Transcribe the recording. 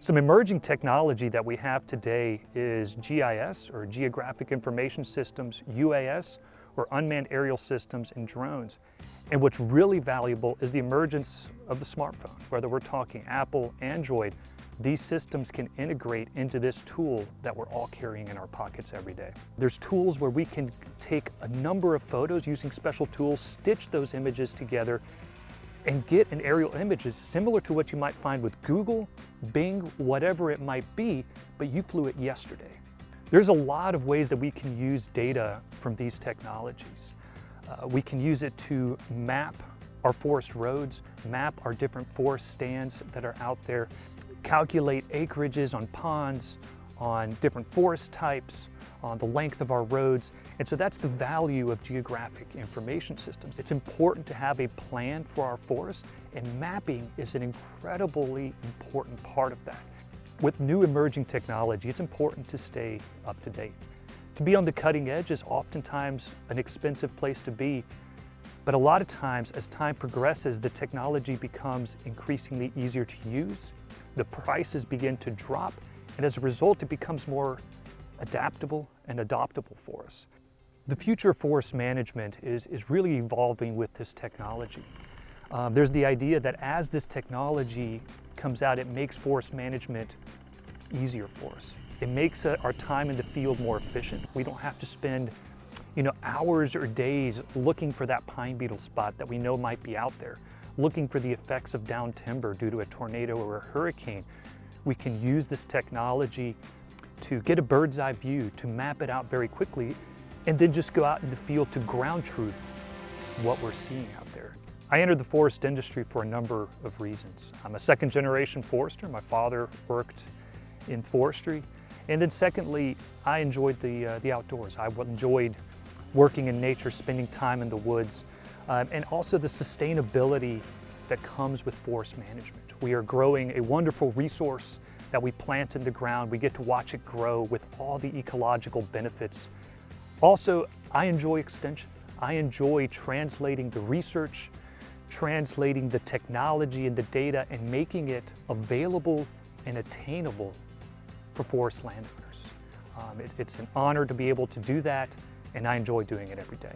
Some emerging technology that we have today is GIS, or Geographic Information Systems, UAS, or Unmanned Aerial Systems, and drones. And what's really valuable is the emergence of the smartphone. Whether we're talking Apple, Android, these systems can integrate into this tool that we're all carrying in our pockets every day. There's tools where we can take a number of photos using special tools, stitch those images together, and get an aerial images similar to what you might find with Google, Bing, whatever it might be, but you flew it yesterday. There's a lot of ways that we can use data from these technologies. Uh, we can use it to map our forest roads, map our different forest stands that are out there, calculate acreages on ponds, on different forest types, on the length of our roads. And so that's the value of geographic information systems. It's important to have a plan for our forest and mapping is an incredibly important part of that. With new emerging technology, it's important to stay up to date. To be on the cutting edge is oftentimes an expensive place to be, but a lot of times as time progresses, the technology becomes increasingly easier to use, the prices begin to drop, and as a result, it becomes more adaptable and adoptable for us. The future of forest management is, is really evolving with this technology. Um, there's the idea that as this technology comes out, it makes forest management easier for us. It makes uh, our time in the field more efficient. We don't have to spend you know, hours or days looking for that pine beetle spot that we know might be out there, looking for the effects of down timber due to a tornado or a hurricane. We can use this technology to get a bird's eye view, to map it out very quickly, and then just go out in the field to ground truth what we're seeing out there. I entered the forest industry for a number of reasons. I'm a second generation forester. My father worked in forestry. And then secondly, I enjoyed the, uh, the outdoors. I enjoyed working in nature, spending time in the woods, um, and also the sustainability that comes with forest management. We are growing a wonderful resource that we plant in the ground. We get to watch it grow with all the ecological benefits. Also, I enjoy extension. I enjoy translating the research, translating the technology and the data and making it available and attainable for forest landowners. Um, it, it's an honor to be able to do that and I enjoy doing it every day.